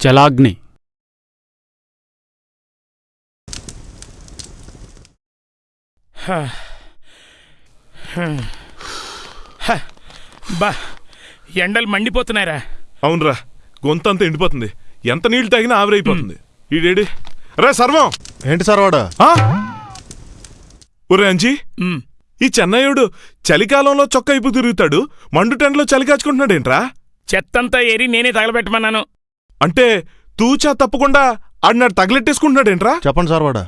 జలాగ్ని హ. హ. హ. బా ఎండలు మండిపోతున్నాయిరా. అవునరా గొంతంతా ఎండిపోతుంది. ఎంత నీళ్ళు తాగినా ఆవిరైపోతుంది. ఈడేడి రే సర్వం! ఏంటి సార్ వాడు ఆ? ఒరే అంజీ. ఈ చెన్నయ్యుడు చలికాలంలో చొక్కా ఇప్పు తిరుగుతాడు మండు టెంట్లో చలి కాచుకుంటున్నాడేంట్రా? చెత్తంతా ఏరి నేనే తగలబెట్టమన్నాను. అంటే తూచా తప్పకుండా ఆడినాడు తగలెట్టేసుకుంటున్నాడేంట్రా? చెప్పండి సార్ వాడు.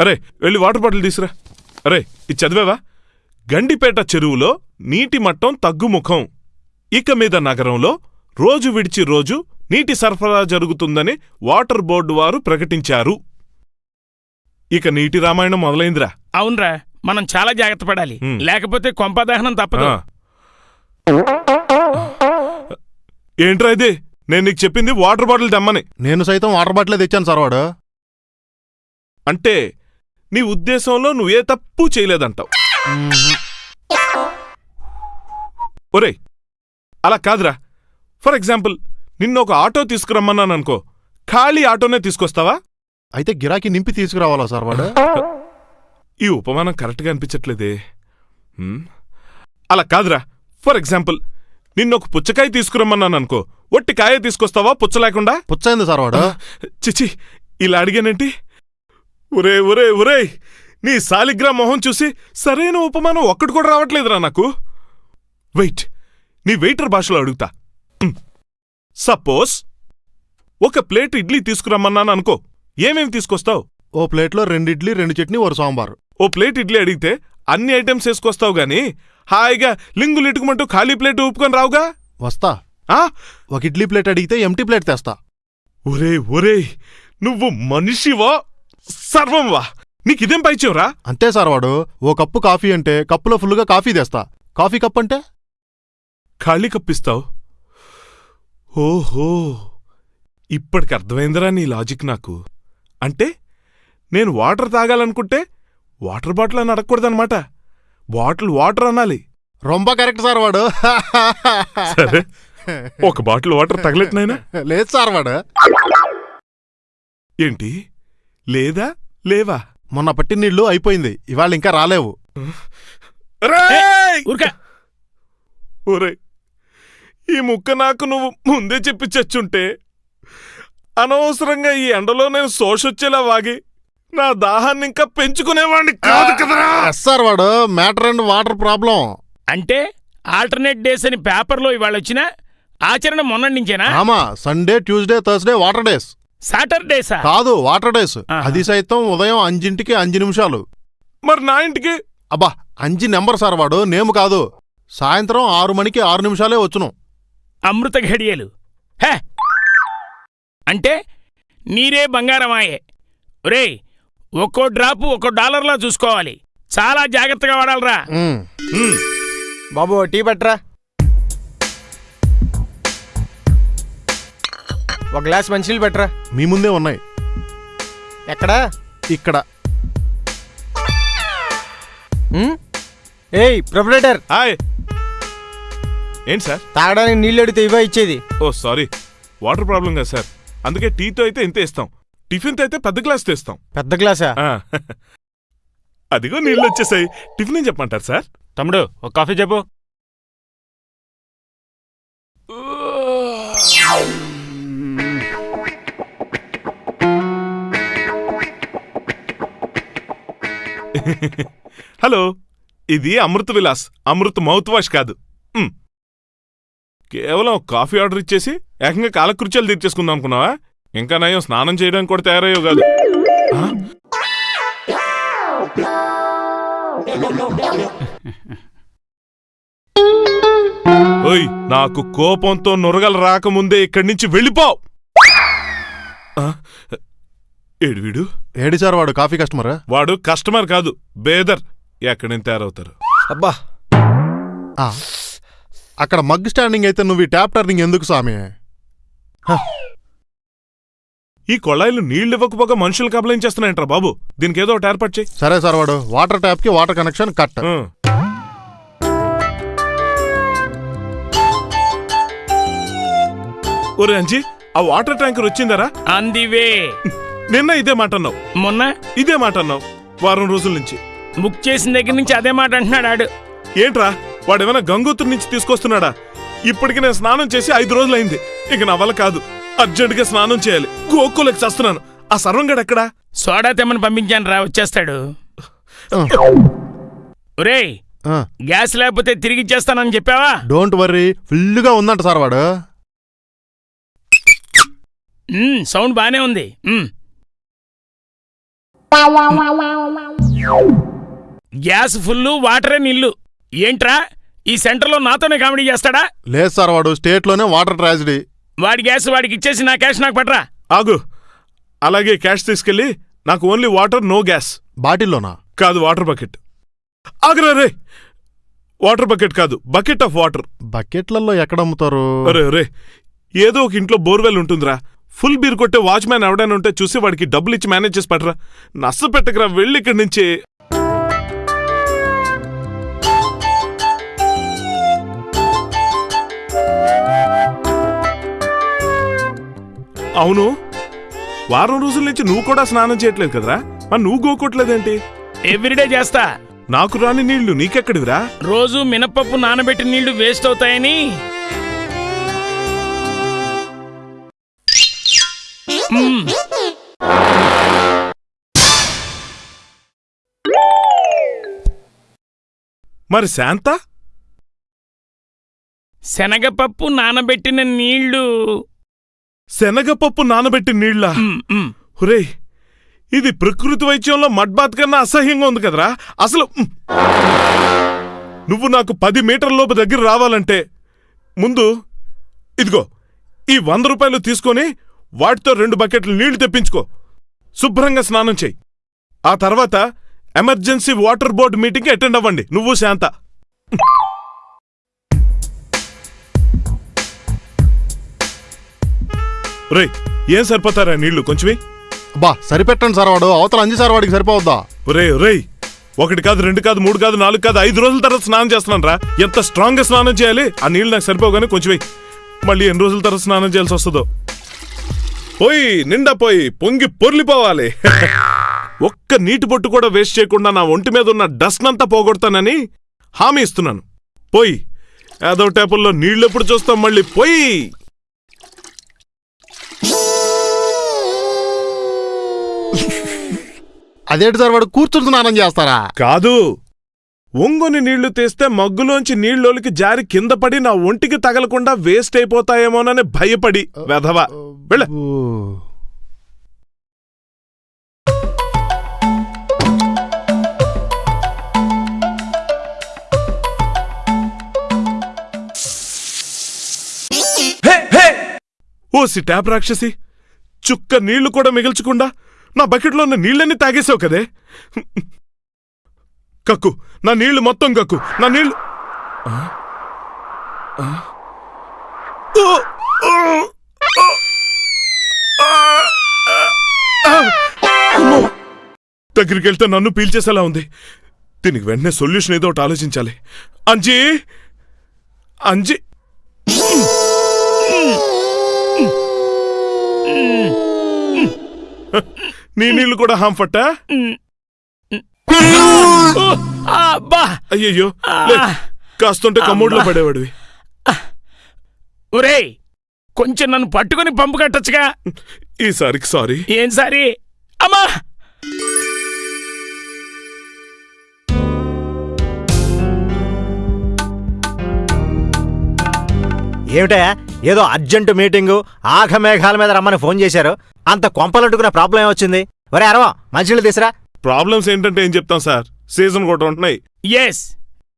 అరే వెళ్ళి వాటర్ బాటిల్ తీసురా. అరే ఇది చదివావా? గండిపేట చెరువులో నీటి మట్టం తగ్గుముఖం. ఇక మీద నగరంలో రోజు విడిచి రోజు నీటి సరఫరా జరుగుతుందని వాటర్ బోర్డు వారు ప్రకటించారు. ఇక నీటి రామాయణం మొదలైందిరా. అవునరా మనం చాలా జాగ్రత్త పడాలి. లేకపోతే కొంపదహనం తప్పదు. ఏంట్రా ఇది? నేను నీకు చెప్పింది వాటర్ బాటిల్ తెమ్మని. నేను సైతం వాటర్ బాటిలే తెచ్చాను సార్ వాడు. అంటే నీ ఉద్దేశంలో నువ్వే తప్పు చేయలేదంటావు. ఒరేయ్ అలా కాదురా. ఫర్ ఎగ్జాంపుల్ నిన్న ఒక ఆటో తీసుకురమ్మన్నాను అనుకో ఖాళీ ఆటోనే తీసుకొస్తావా? అయితే గిరాకీ నింపి తీసుకురావాలా సార్ వాడు? ఈ ఉపమానం కరెక్ట్గా అనిపించట్లేదే? అలా కాదురా. ఫర్ ఎగ్జాంపుల్ నిన్న ఒక పుచ్చకాయ తీసుకురమ్మన్నాను అనుకో ఒట్టి కాయ తీసుకొస్తావా పుచ్చ లేకుండా? పుచ్చైంది సార్ వాడు? చిచి ఇలా అడిగానేంటి? ఒరే ఒరే ఒరే నీ సాలిగ్రా మొహం చూసి సరైన ఉపమానం ఒక్కటి కూడా రావట్లేదురా నాకు. వెయిట్ నీ వెయిటర్ భాషలో అడుగుతా. సపోజ్ ఒక ప్లేట్ ఇడ్లీ తీసుకురమ్మన్నాను అనుకో ఏమేమి తీసుకొస్తావు? ఓ ప్లేట్లో రెండు ఇడ్లీ రెండు చట్నీ ఒక సాంబార్. ఓ ప్లేట్ ఇడ్లీ అడిగితే అన్ని ఐటమ్స్ వేసుకొస్తావు గాని హాయిగా లింగులు ఇటుకుమంటూ ఖాళీ ప్లేట్ ఊపుకొని రావుగా? వస్తా. ఆ? ఒక ఇడ్లీ ప్లేట్ అడిగితే ఎంటీ ప్లేట్ తెస్తా. ఒరే ఒరే నువ్వు మనిషివా? సర్వంవా. నీకిదేం పైచేవరా అంతే సార్ వాడు. ఓ కప్పు కాఫీ అంటే కప్పులో ఫుల్గా కాఫీ తెస్తా. కాఫీ కప్ అంటే? ఖాళీ కప్పిస్తావు? ఓహో. ఇప్పటికి అర్థమైందిరా నీ లాజిక్ నాకు. అంటే నేను వాటర్ తాగాలనుకుంటే వాటర్ బాటిల్ అని అడగకూడదనమాట బాటిల్ వాటర్ అనాలి. రొంబ కరెక్ట్ సార్ వాడు. సరే. ఒక బాటిల్ వాటర్ తగలెట్నైనా లేదు సార్ వాడు. ఏంటి? లేదా? లేవా? మొన్న పట్టిన నీళ్ళు అయిపోయింది. ఇవాళ ఇంకా రాలేవు. ఒరే ఈ ముక్క నాకు నువ్వు ముందే చెప్పి చచ్చుంటే అనవసరంగా ఈ ఎండలో నేను శోషొచ్చేలా వాగి నా దాహాన్ని ఇంకా పెంచుకునేవాడిని కాదు కదరా. సార్ వాడు మ్యాటర్ అండ్ వాటర్ ప్రాబ్లం. అంటే ఆల్టర్నేట్ డేస్ అని పేపర్లో ఇవాళ వచ్చిన ఆచరణ మొన్నటి నుంచేనా? ఆమా Sunday Tuesday Thursday water days. సాటర్డేసా? కాదు వాటర్ డేస్. అది సైతం ఉదయం అంజింటికి అంజు నిమిషాలు. మరి నా ఇంటికి? అబ్బా అంజి నెంబర్ సార్ వాడు నేము కాదు. సాయంత్రం ఆరు మణికి ఆరు నిమిషాలే వచ్చును. అమృత ఘడియలు. హే! అంటే నీరే బంగారమాయే. ఒరేయ్ ఒక్కో డ్రాపు ఒక్కో డాలర్లా చూసుకోవాలి. చాలా జాగ్రత్తగా వాడాలరా. బాబు టీ పట్రా ఒక గ్లాస్ మంచినీళ్ళు పట్రా మీ ముందే ఉన్నాయి. ఎక్కడా? ఇక్కడ? ఏయ్ ప్రొపరేటర్. హాయ్. ఏంటి సార్? తాగడానికి నీళ్ళు అడిగితే ఇవే ఇచ్చేది. ఓ సారీ. వాటర్ ప్రాబ్లం కదా సార్. అందుకే టీతో అయితే ఇంత ఇస్తాం. టిఫిన్తో అయితే పెద్ద గ్లాస్ తెస్తాం. పెద్ద గ్లాసా? ఆ, అదిగో నీళ్ళు వచ్చేసాయి. టిఫిన్ ఏం చెప్పమంటారు సార్? తమ్ముడు ఒక కాఫీ చెప్పు. హలో ఇది అమృత విలాస్. అమృత్ మౌత్ వాష్ కాదు. మ్. కేవలం ఒక కాఫీ ఆర్డర్ ఇచ్చేసి ఏకంగా కాలకృత్యాలు తీర్చేసుకుందాం అనుకున్నావా? ఇంకా నయం స్నానం చేయడానికి కూడా తయారయ్యో కాదు? ఓయ్ నాకు కోపంతో నురగలు రాకముందే ఇక్కడి నుంచి వెళ్ళిపో? ఏడు వీడు? ఏడి సార్ వాడు కాఫీ కస్టమర్? వాడు కస్టమర్ కాదు బేదర్. ఎక్కడి నుంచి తయారవుతారు? అబ్బా. అక్కడ మగ్ స్టాండింగ్ అయితే నువ్వు ఈ ట్యాప్ టర్నింగ్ ఎందుకు సామి ఈ కొళాయిలు నీళ్ళు ఇవ్వకపోగా మనుషులు కబలం చేస్తున్నాయంట్రా బాబు. దీనికి ఏదో ఒకటి ఏర్పాటు చేయి. సరే సార్ వాడు వాటర్ ట్యాప్కి వాటర్ కనెక్షన్ కట్. ఆ. ఒరే అంజీ ఆ వాటర్ ట్యాంకర్ వచ్చిందరా? అందివే. నిన్న ఇదే మాట అన్నావు. మొన్న? ఇదే మాట అన్నావు వారం రోజుల నుంచి. బుక్ చేసిన దగ్గర నుంచి అదే మాట అంటున్నాడు ఆడు. ఏంట్రా వాడేమైనా గంగోత్రి నుంచి తీసుకొస్తున్నాడా? ఇప్పటికి నేను స్నానం చేసి ఐదు రోజులైంది. ఇక నా వల్ల కాదు. అర్జెంటుగా స్నానం చేయాలి. గోక్కులకి చస్తున్నాను. ఆ సర్వంగడు ఎక్కడా? సోడా తెమ్మని పంపించాను రా వచ్చేస్తాడు. ఒరేయ్ ఆ, గ్యాస్ లేకపోతే తిరిగి ఇచ్చేస్తానని చెప్పావా? డోంట్ వర్రీ ఫుల్గా ఉందంట సార్ వాడు. సౌండ్ బానే ఉంది. గ్యాస్ ఫుల్లు వాటరే నిల్లు. ఏంట్రా ఈ సెంటర్లో నాతోనే కామెడీ చేస్తాడా? లేదు సార్ వాడు స్టేట్లోనే వాటర్ ట్రాజడీ. వాడి గ్యాస్ వాడికి ఇచ్చేసి నా క్యాష్ నాకు పట్రా ఆగు. అలాగే క్యాష్ తీసుకెళ్ళి నాకు ఓన్లీ వాటర్ నో గ్యాస్. బాటిల్లోనా? కాదు వాటర్ బకెట్. ఆగురా రే వాటర్ బకెట్ కాదు బకెట్ ఆఫ్ వాటర్. బకెట్లలో ఎక్కడ అమ్ముతారు అరే రే. ఏదో ఒక ఇంట్లో బోర్వెల్ ఉంటుందిరా. ఫుల్ బీర్ కొట్టే వాచ్మ్యాన్ ఎవడైనా ఉంటే చూసి వాడికి డబ్బులు ఇచ్చి మేనేజ్ చేసి పట్టరా. నష్ట పెట్టకరా వెళ్ళి ఇక్కడి నుంచి. అవును. వారం రోజుల నుంచి నువ్వు కూడా స్నానం చేయట్లేదు కదరా? మరి నువ్వు గోకోట్లేదేంటి ఎవ్రీడే చేస్తా. నాకు రాని నీళ్ళు నీకెక్కడివిరా? రోజు మినపప్పు నానబెట్టిన నీళ్ళు వేస్ట్ అవుతాయని. మ్మ్. మరి శాంత? శనగపప్పు నానబెట్టిన నీళ్ళు. శనగపప్పు నానబెట్టి నీళ్ళ. ఒరేయ్ ఇది ప్రకృతి వైద్యంలో మడ్బాత్ కన్నా అసహ్యంగా ఉంది కదరా? అసలు. నువ్వు నాకు పది మీటర్ల లోపు దగ్గర రావాలంటే ముందు ఇదిగో ఈ వంద రూపాయలు తీసుకొని వాటితో రెండు బకెట్లు నీళ్ళు తెప్పించుకో. శుభ్రంగా స్నానం చెయ్యి ఆ తర్వాత ఎమర్జెన్సీ వాటర్ బోర్డు మీటింగ్కి అటెండ్ అవ్వండి. నువ్వు శాంత. రేయ్ ఏం సరిపోతారా నీళ్ళు? కొంచెమే. బా సరిపెట్టండి సార్ వాడు. అవతల అంజి సార్ వాడికి సరిపోవద్దా? ఒరే ఒరేయ్ ఒకటి కాదు రెండు కాదు మూడు కాదు నాలుగు కాదు ఐదు రోజుల తర్వాత స్నానం చేస్తున్నాను రా. ఎంత స్ట్రాంగ్గా స్నానం చేయాలి? ఆ నీళ్ళు నాకు సరిపోగానే కొంచెం వెయ్యి. మళ్ళీ ఎన్ని రోజుల తర్వాత స్నానం చేయాల్సి వస్తుందో. పోయి నిండా పోయి పొంగి పొర్లిపోవాలి. ఒక్క నీటి బొట్టు కూడా వేస్ట్ చేయకుండా నా ఒంటి మీద ఉన్న డస్ట్ అంతా పోగొడతానని హామీ ఇస్తున్నాను. పోయి ఏదో టేపుల్లో నీళ్ళు ఎప్పుడు చూస్తాం మళ్ళీ పోయి. అదేంటి సార్ వాడు కూర్చుని స్నానం చేస్తారా? కాదు. ఒంగొని నీళ్ళు తీస్తే మగ్గులోంచి నీళ్ళోలికి జారి కింద పడి నా ఒంటికి తగలకుండా వేస్ట్ అయిపోతాయేమోనని భయపడి వెధవ. వెళ్ళ. ఓ. ఓసి ట్యాప్ రాక్షసి. చుక్క నీళ్ళు కూడా మిగిల్చకుండా నా బకెట్లో ఉన్న నీళ్ళన్నీ తాగేసావు కదే? కక్కు నా నీళ్ళు మొత్తం కక్కు నా నీళ్ళు దగ్గరికి వెళ్తే నన్ను పీల్చేసేలా ఉంది. దీనికి వెంటనే సొల్యూషన్ ఏదో ఒకటి ఆలోచించాలి. అంజీ! అంజీ! నీ నీళ్ళు కూడా హాంఫట్టా? ఓ, ఆ, అబ్బా! అయ్యయ్యో! కాస్తుంటే కమ్మోడ్లో పడేవాడివి. ఒరేయ్ కొంచెం నన్ను పట్టుకొని పంపు కట్టొచ్చుగా. ఈసారికి సారీ. ఏం సారి? అమ్మా! ఏమిటా ఏదో అర్జెంటు మీటింగు ఆఘమేఘాల మీద రమ్మని ఫోన్ చేశారు. అంత కొంపలంటుకున్న ప్రాబ్లం ఏమొచ్చింది? ఒరే అరవా మంచినీళ్ళు తీసురా. ప్రాబ్లమ్స్ ఏంటంటే ఏం చెప్తాం సార్? సీజన్ కూడా ఉంటున్నాయి. ఎస్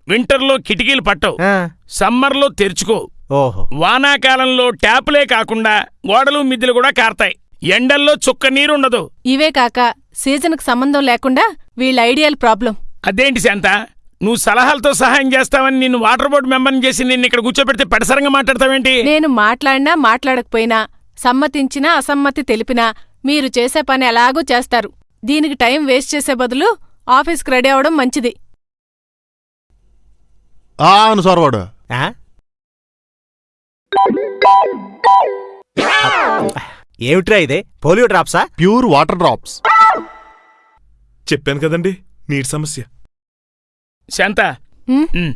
వింటర్లో కిటికీలు పట్టవు. ఆ, సమ్మర్లో తెరుచుకో. ఓహో. వానాకాలంలో ట్యాపులే కాకుండా గోడలు మిద్దెలు కూడా కారతాయి. ఎండల్లో చుక్క నీరుండదు ఇవే కాక సీజన్కు సంబంధం లేకుండా వీళ్ళ ఐడియల్ ప్రాబ్లం. అదేంటి శాంత? నువ్వు సలహాలతో సహాయం చేస్తావని నిన్ను వాటర్ బోర్డు మెంబర్ని చేసి నిన్ను ఇక్కడ కూర్చోబెడితే పెడసరంగా మాట్లాడతావేంటి? నేను మాట్లాడినా మాట్లాడకపోయినా సమ్మతించినా అసమ్మతి తెలిపినా మీరు చేసే పని ఎలాగూ చేస్తారు. దీనికి టైం వేస్ట్ చేసే బదులు ఆఫీస్కి రెడీ అవడం మంచిది. ఆ? ఏమిట్రా ఇదే? పోలియో డ్రాప్సా? Pure water drops. చెప్పాను కదండి నీటి సమస్య. శాంత. ఉమ్, ఉమ్.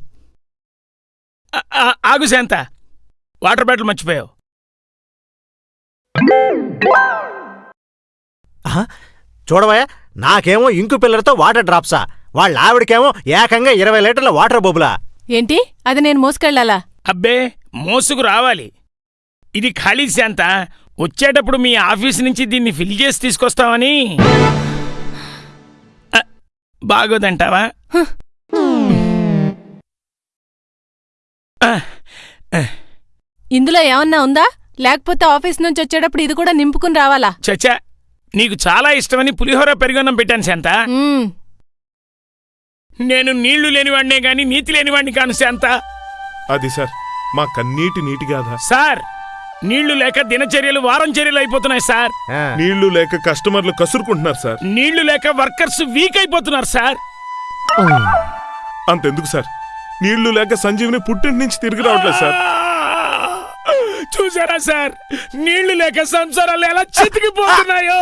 ఆ- ఆ- ఆగు శాంత. వాటర్ బాటిల్ మర్చిపోయావు. చూడవయ్యా నాకేమో ఇంకు పిల్లలతో వాటర్ డ్రాప్సా. వాళ్ళ ఆవిడకేమో ఏకంగా ఇరవై లీటర్ల వాటర్ బొబులా. ఏంటి? అది నేను మోసుకెళ్ళాలా? అబ్బే మోసుకు రావాలి. ఇది ఖాళీ శాంత. వచ్చేటప్పుడు మీ ఆఫీస్ నుంచి దీన్ని ఫిల్ చేసి తీసుకొస్తామని. ఆ, బాగోదంటావా? ఇందులో ఏమన్నా ఉందా? లేకపోతే ఆఫీస్ నుంచి వచ్చేటప్పుడు ఇది కూడా నింపుకుని రావాలా? చచ్చా నీకు చాలా ఇష్టమని పులిహోర పెరుగన్నం పెట్టాను శాంత. నేను నీళ్ళు లేనివాడినే గాని నీతి లేనివాడిని కాను శాంత. అది సార్ మా కన్నీటి నీటి గాథ. సార్ నీళ్ళు లేక దినచర్యలు వారం చర్యలు అయిపోతున్నాయి సార్. నీళ్ళు లేక కస్టమర్లు కసురుకుంటున్నారు సార్. నీళ్ళు లేక వర్కర్స్ వీక్ అయిపోతున్నారు సార్. అంతెందుకు సార్. నీళ్ళు లేక సంజీవిని పుట్టింటి నుంచి తిరిగి రావట్లేదు సార్. చూసారా సార్? నీళ్ళు లేక సంసారాలు ఎలా చితికిపోతున్నాయో!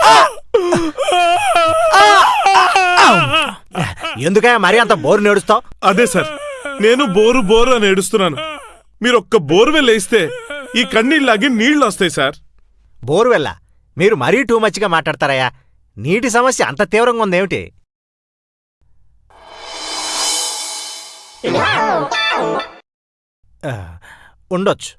ఎందుకయ్యా మరీ అంత బోరు నేడుస్తావు? అదే సార్ నేను బోరు బోరు అని ఏడుస్తున్నాను. మీరు ఒక్క బోర్వెల్ వేస్తే ఈ కన్నీళ్ళలాగి నీళ్ళు వస్తాయి సార్. బోరు వెళ్ళ మీరు మరీ టూ మచ్గా మాట్లాడతారయ్యా. నీటి సమస్య అంత తీవ్రంగా ఉందేమిటి? ఉండొచ్చు.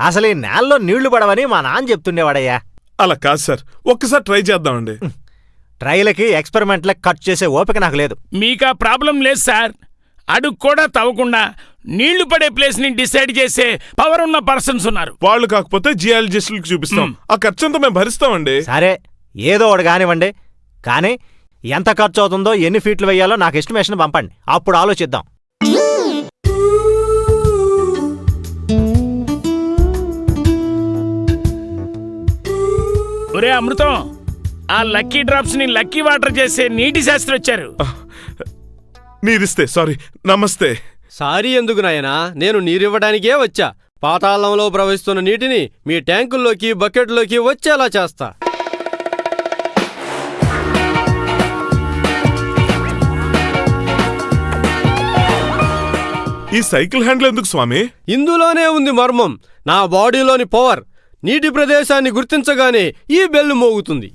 అసలు ఈ నేలలో నీళ్ళు పడవని మా నాన్న చెప్తుండేవాడయ్యా. అలా కాదు సార్. ఒక్కసారి ట్రై చేద్దామండి. ట్రైలకి ఎక్స్పెరిమెంట్లకు ఖర్చు చేసే ఓపిక నాకు లేదు. మీకా ప్రాబ్లం లేదు సార్. అడుగు కూడా తవ్వకుండా నీళ్ళు పడే ప్లేస్ని డిసైడ్ చేసే పవర్ ఉన్న పర్సన్స్ ఉన్నారు. వాళ్ళు కాకపోతే జియాలజిస్టులకు చూపిస్తాం. ఆ ఖర్చంతా మేము భరిస్తామండి. సరే ఏదో ఒకటి కానివ్వండి. కానీ ఎంత ఖర్చు అవుతుందో ఎన్ని ఫీట్లు వేయాలో నాకు ఎస్టిమేషన్ పంపండి. అప్పుడు ఆలోచిద్దాం. ఒరే అమృతం ఆ లక్కీ డ్రాప్స్ని లక్కీ వాటర్ చేసే నీటి శాస్త్రి వచ్చారు. మీరిస్తే సారీ నమస్తే. సారీ ఎందుకు నాయనా? నేను నీరివ్వడానికే వచ్చా. పాతాళంలో ప్రవహిస్తున్న నీటిని మీ ట్యాంకుల్లోకి బకెట్లోకి వచ్చేలా చేస్తా. ఈ సైకిల్ హ్యాండిల్ ఎందుకు స్వామి? ఇందులోనే ఉంది మర్మం. నా బాడీలోని పవర్. నీటి ప్రదేశాన్ని గుర్తించగానే ఈ బెల్లు మోగుతుంది.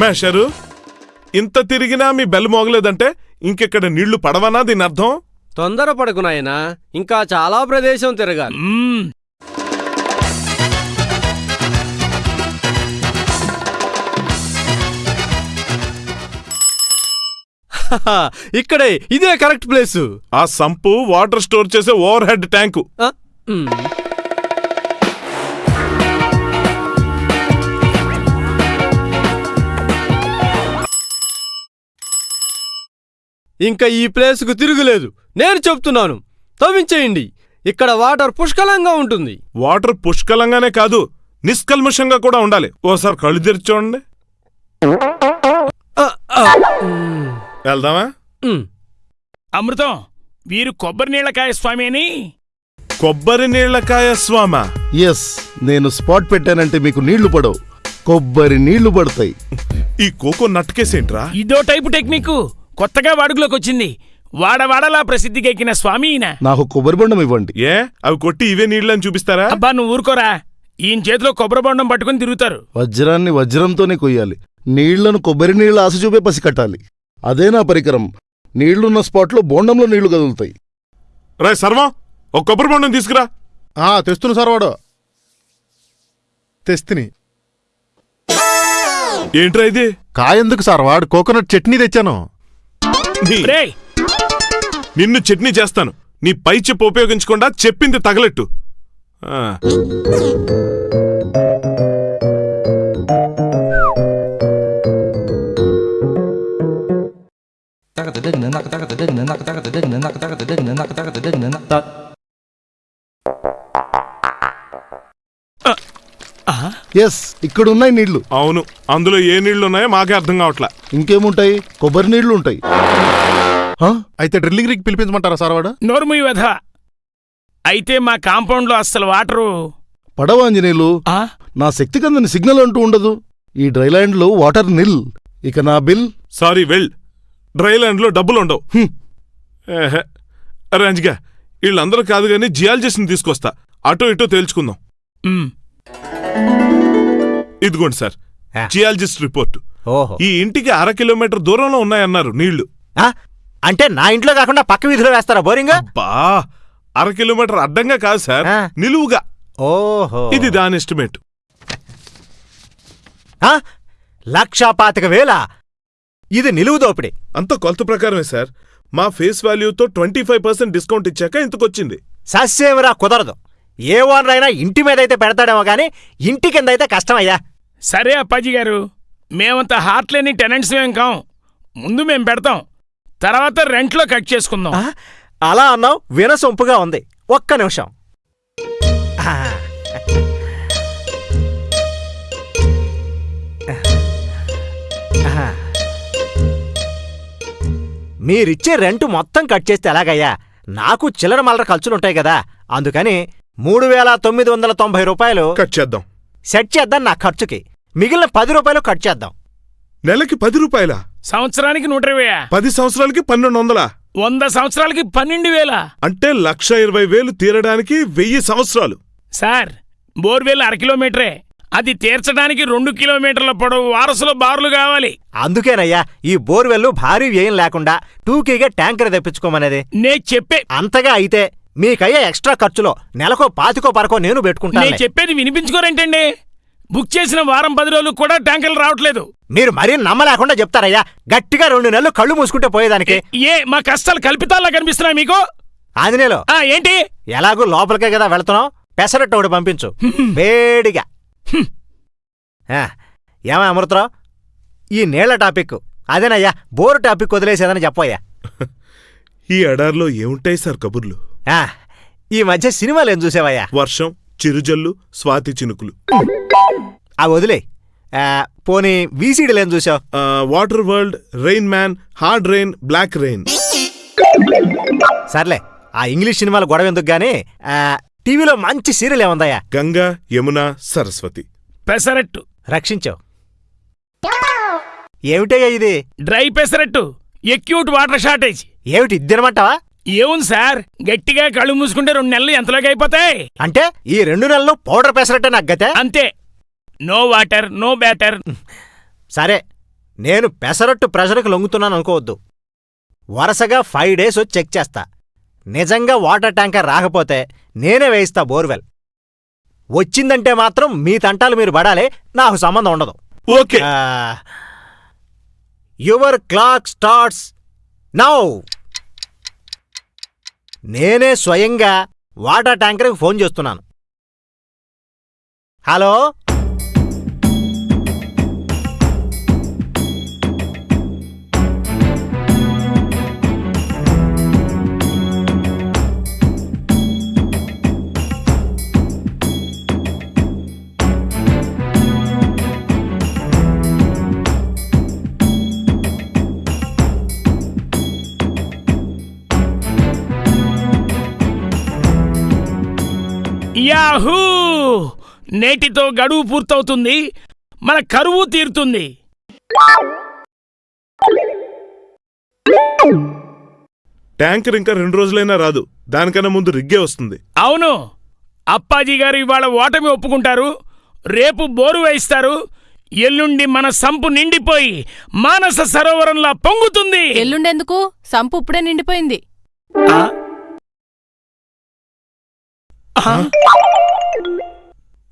మేషరు ఇంత తిరిగినా మీ బెల్ మోగలేదంటే ఇంకెక్కడ నీళ్ళు పడవనా దీని అర్థం? తొందరపడకు నాయనా. ఇంకా చాలా ప్రదేశం తిరగాలి. ఇక్కడే ఇదే కరెక్ట్ ప్లేసు. ఆ సంపు వాటర్ స్టోర్ చేసే ఓవర్ హెడ్ ట్యాంకు. ఇంకా ఈ ప్లేస్కు తిరుగులేదు. నేను చెప్తున్నాను తవ్వించేయండి. ఇక్కడ వాటర్ పుష్కలంగా ఉంటుంది. వాటర్ పుష్కలంగానే కాదు నిష్కల్మషంగా కూడా ఉండాలి. ఓసారి కళ్ళు తెరిచి చూడండి. ఆ, ఆ, మ్, వెళ్దామా. అమృతం వీరు కొబ్బరి నీళ్ళకాయ స్వామి అని కొబ్బరి నీళ్ళకాయ స్వామ. ఎస్ నేను స్పాట్ పెట్టానంటే మీకు నీళ్ళు పడవు. కొబ్బరి నీళ్ళు పడతాయి. ఈ కోకో నట్కేసేంట్రా ఇదో టైపు టెక్నిక్. కొత్తగా వాడుకలోకి వచ్చింది వాడవాడలా ప్రసిద్ధికెక్కిన స్వామి ఈయన. నాకు కొబ్బరి బొండం ఇవ్వండి. ఏ? అవి కొట్టి ఇవే నీళ్ళని చూపిస్తారా? అబ్బా నువ్వు ఊరుకోరా. ఈయన చేతిలో కొబ్బరి బొండం పట్టుకుని తిరుగుతారు. వజ్రాన్ని వజ్రంతోనే కొయ్యాలి. నీళ్ళను కొబ్బరి నీళ్ళ ఆశ చూపే పసి కట్టాలి అదే నా పరికరం. నీళ్ళున్న స్పాట్లో బోండంలో నీళ్ళు కదులుతాయి. రే సర్వం ఒక కొబ్బరి బొండం తీసుకురా. ఆ తెస్తున్న సార్ వాడు. తెస్తిని. ఏంట్రా ఇది? కాయందుకు సార్ వాడు? కోకోనట్ చట్నీ తెచ్చాను. నీ- నిన్ను చట్నీ చేస్తాను. నీ పై చెప్పు ఉపయోగించకుండా చెప్పింది తగలెట్టు. ఆ, ఎస్ ఇక్కడ ఉన్నాయి నీళ్ళు. అవును అందులో ఏ నీళ్ళు ఉన్నాయో మాకే అర్థం కావట్లా. ఇంకేముంటాయి? కొబ్బరి నీళ్ళు ఉంటాయి. ఆ? అయితే డ్రిల్లింగ్ rig పిలిపించమంటారా సార్ వాడు? నోర్ముయి వధ అయితే మా కాంపౌండ్లో అస్సలు వాటరు. పడవ ఆంజనేయులు? ఆ? నా శక్తి కందని సిగ్నల్ అంటూ ఉండదు. ఈ డ్రైలాండ్లో వాటర్ నిల్. ఇక నా బిల్? Sorry well. డ్రైలాండ్లో డబ్బులు ఉండవు. ఏహే. అరే అంజిగా వీళ్ళందరూ కాదు కానీ జియాలజిస్ట్ని తీసుకొస్తా అటో ఇటో తేల్చుకుందాం ఇదిగోండి సార్ ఆ. జియాలజిస్ట్ రిపోర్ట్ ఓహో ఈ ఇంటికి అర కిలోమీటర్ దూరంలో ఉన్నాయన్నారు నీళ్ళు ఆ? అంటే నా ఇంట్లో కాకుండా పక్క వీధిలో వేస్తారా బోరింగ్ బా అర కిలోమీటర్ అడ్డంగా కాదు సార్ ఆ. నిలువుగా ఓహో ఇది దాని ఎస్టిమేట్ ఆ? లక్షా పాతిక వేల ఇది నిలువు దోపిడి. అంత కొలత ప్రకారమే సార్. మా ఫేస్ వాల్యూతో ట్వంటీ ఫైవ్ పర్సెంట్ డిస్కౌంట్ ఇచ్చాక ఇంతకొచ్చింది. సస్యమిరా కుదరదు. ఏ ఓనర్ అయినా ఇంటి మీద అయితే పెడతాడేమో కానీ ఇంటి కింద అయితే కష్టమయ్యా. సరే అప్పాజీ గారు. మేమంత హార్ట్ లేని టెనెంట్స్ మేం కాం. ముందు మేం పెడతాం. తర్వాత రెంట్లో కట్ చేసుకుందాం. ఆ? అలా అన్నావు వినసొంపుగా ఉంది. ఒక్క నిమిషం. ఆ. మీరిచ్చే రెంట్ మొత్తం కట్ చేస్తే ఎలాగయ్యా? నాకు చిల్లర మల్లర ఖర్చులుంటాయి కదా. అందుకని మూడు వేల తొమ్మిది వందల తొంభై రూపాయలు కట్ చేద్దాం. సెట్ చేద్దాం నా ఖర్చుకి. మిగిలిన పది రూపాయలు కట్ చేద్దాం. నెలకి పది రూపాయల? సంవత్సరానికి నూట ఇరవై పది సంవత్సరాలకి పన్నెండు వందల వంద సంవత్సరాలకి పన్నెండు వేల అంటే లక్ష ఇరవై వేలు తీరడానికి వెయ్యి సంవత్సరాలు. సార్ బోర్వెల్ అర కిలోమీటరే. అది తీర్చడానికి రెండు కిలోమీటర్ల పొడవు వారసులో బారులు కావాలి. అందుకేనయ్యా ఈ బోర్వెల్లు భారీ వ్యయం లేకుండా టూకీగా ట్యాంకర్ తెప్పించుకోమనేది. నే చెప్పే అంతగా అయితే మీకయ్యే ఎక్స్ట్రా ఖర్చులో నెలకో పాతికో పరకో నేను నేను పెట్టుకుంటాను చెప్పేది వినిపించుకోరేంటండి. బుక్ చేసిన వారం పది రోజులు కూడా ట్యాంకర్లు రావట్లేదు. మీరు మరీ నమ్మలేకుండా చెప్తారయ్యా గట్టిగా రెండు నెలలు కళ్ళు మూసుకుంటే పోయేదానికి. ఏ మా కష్టాలు కల్పితాల్లా కనిపిస్తున్నాయి మీకు? ఆంజనేయులు ఆ ఏంటి? ఎలాగూ లోపలికే కదా వెళ్తున్నావు? పెసరట్టు ఒకటి పంపించు వేడిగా. ఏమా అమృతరావు? ఈ నీళ్ళ టాపిక్ అదేనయ్యా బోరు టాపిక్ వదిలేసేదని చెప్పయ్యా ఈ ఎడారిలో ఏముంటాయి సార్ కబుర్లు? ఆ, ఈ మధ్య సినిమాలు ఏం చూసావయ్యా? వర్షం చిరుజల్లు స్వాతి చినుకులు. ఆ వదిలే. పోనీ వీసీడీలు ఏం చూసావు? Water world rain man hard rain black rain. సర్లే ఆ ఇంగ్లీష్ సినిమాలు గొడవ ఎందుకు గానీ టీవీలో మంచి సీరియల్ ఏముందయ్యా? గంగా యమున సరస్వతి. పెసరట్టు. రక్షించావు ఏమిటయ్యా ఇది? Dry pesarattu. Acute water shortage. ఏమిటి ఇద్దనమంటావా ఏముంది సార్? గట్టిగా కళ్ళు మూసుకుంటే రెండు నెలలు ఎంతలోకి అయిపోతాయి? అంటే ఈ రెండు నెలలు పౌడర్ పెసరట్టే నాకు గతే? అంతే. No water no batter. సరే నేను పెసరట్టు ప్రెషర్కి లొంగుతున్నాను అనుకోవద్దు. వరుసగా ఫైవ్ డేస్ వచ్చి చెక్ చేస్తా. నిజంగా వాటర్ ట్యాంకర్ రాకపోతే నేనే వేయిస్తా బోర్వెల్. వచ్చిందంటే మాత్రం మీ తంటాలు మీరు పడాలి నాకు సంబంధం ఉండదు. Okay. Your clock starts now. నేనే స్వయంగా వాటర్ ట్యాంకర్కి ఫోన్ చేస్తున్నాను. హలో? యాహూ! నేటితో గడువు పూర్తవుతుంది. మన కరువు తీరుతుంది. ట్యాంకర్ ఇంకా రెండు రోజులైనా రాదు. దానికన్నా ముందు రిగ్గే వస్తుంది. అవును. అప్పాజీ గారు ఇవాళ ఓటమి ఒప్పుకుంటారు. రేపు బోరు వేయిస్తారు. ఎల్లుండి మన సంపు నిండిపోయి మానస సరోవరంలా పొంగుతుంది. ఎల్లుండెందుకు? సంపు ఇప్పుడే నిండిపోయింది?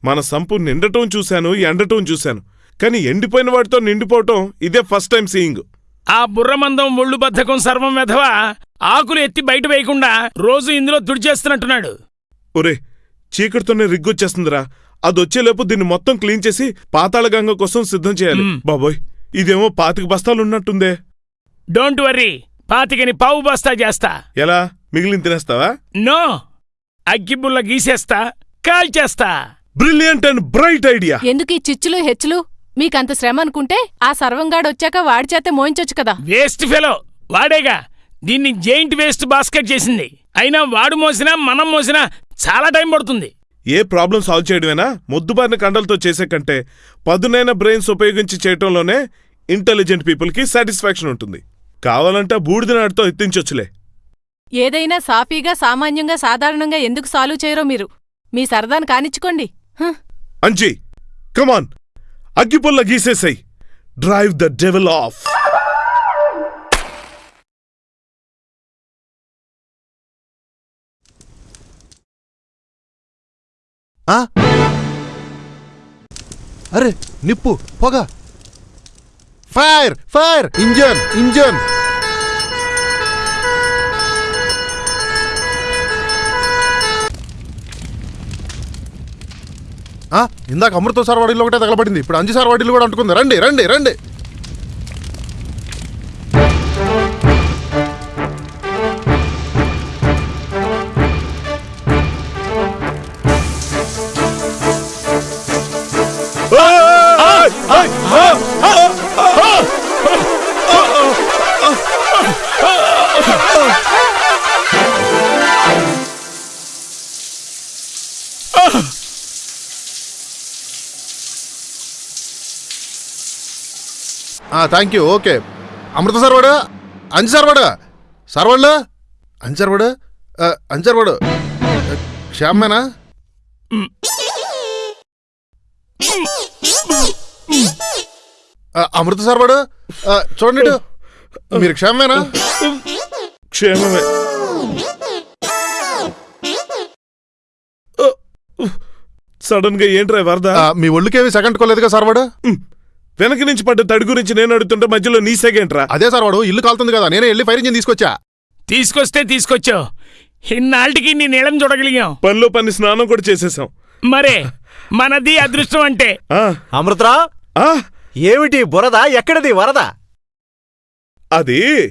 మన సంపు నిండటం చూశాను ఎండటం చూశాను. కానీ ఎండిపోయిన వాటితో నిండిపోవటం ఇదే ఫస్ట్ టైం సీయింగ్ ఆ బుర్రమందం ఒళ్ళు బద్ధకం సర్వం వెధవా? ఆకులు ఎత్తి బయట వేయకుండా రోజు ఇందులో తుడిచేస్తున్నట్టున్నాడు ఒరే చీకటితోనే రిగ్గొచ్చేస్తుందిరా. అదొచ్చేలోపు దీన్ని మొత్తం క్లీన్ చేసి పాతాళ గంగ కోసం సిద్ధం చేయాలి. బాబోయ్ ఇదేమో పాతిక బస్తాలున్నట్టుందే డోంట్ వర్రీ పాతికని పావు బస్తా చేస్తా. ఎలా? మిగిలిన తినేస్తావా? నో అగ్గిబుల్ల గీసేస్తా కాల్చేస్తా బ్రిలియంట్ అండ్ బ్రైట్ ఐడియా. ఎందుకు ఈ చిచ్చులు హెచ్చులు? మీకంత శ్రమ అనుకుంటే ఆ సర్వంగాడు వచ్చాక వాడి చేతే మోయించొచ్చు కదా. వేస్ట్ ఫెలో వాడేగా. దీన్ని జైంట్ వేస్ట్ బాస్కెట్ చేసింది. అయినా వాడు మోసినా మనం మోసినా చాలా టైం పడుతుంది. ఏ ప్రాబ్లం సాల్వ్ చేయడమేనా? మొద్దుబారిన కండలతో చేసే కంటే పదునైన బ్రెయిన్స్ ఉపయోగించి చేయటంలోనే ఇంటెలిజెంట్ పీపుల్కి సాటిస్ఫాక్షన్ ఉంటుంది. కావాలంటే ఆ బూడిద నాటితో ఎత్తించొచ్చులే. ఏదైనా సాఫీగా సామాన్యంగా సాధారణంగా ఎందుకు సాల్వ్ చేయరో మీరు. మీ సరదాను కానిచ్చుకోండి. హ్. అంజీ కమాన్ అగ్గిపుల్ల గీసేసాయి. Drive the devil off? అరే నిప్పు పొగ. ఫైర్ ఫైర్ ఇంజన్ ఇంజన్ ఇందాక అమృత సార్ వాడిలో ఒకటే తగలబడింది. ఇప్పుడు అంజు సార్ వాడిలో కూడా అంటుకుంది. రండి రండి రండి. Thank you okay Amrutha sir వాడు? అంజు సార్ వాడు? సార్ వాళ్ళు? అంజు సార్ వాడు? ఆ, అంజు సార్ వాడు. ఆ, శ్యామేనా ఆ, అమృత సార్ వాడు? ఆ, చూడండి. మీరు క్షేమేనా క్షేమమే. సడన్గా ఏంట్రా వరద? మీ ఒళ్ళుకేమి సెకండ్ కోలేదుగా సార్ వాడు? వెనక నుంచి పడ్డ తడి గురించి నేను అడుగుతుంటే మధ్యలో నీ సెగేంట్రా అదే సార్ వాడు ఇల్లు కాలుతుంది కదా నేనే వెళ్ళి ఫైర్ ఇంజిన్ తీసుకొచ్చా? తీసుకొస్తే తీసుకొచ్చావు. ఇన్నాళ్ళకి నీ నీళ్ళం చూడగలిగాం. పనిలో పని స్నానం కూడా చేసేసాం. మరే మనది అదృష్టం అంటే. ఆ, అమృతరా? ఆ, ఏమిటి బురద? ఎక్కడిది వరద? అది?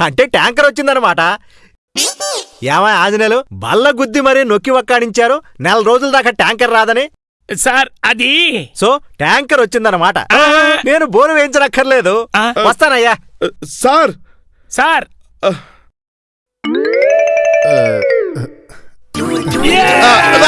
అంటే ట్యాంకర్ వచ్చిందనమాట ఏమా ఆంజనేయులు బల్ల గుద్ది మరీ నొక్కి ఒక్కాడించారు. నెల రోజుల దాకా ట్యాంకర్ రాదని. సార్ అది. సో ట్యాంకర్ వచ్చిందనమాట ఆ, నేను బోరు వేయించనక్కర్లేదు. వస్తానయ్యా. సార్. సార్. Yeah!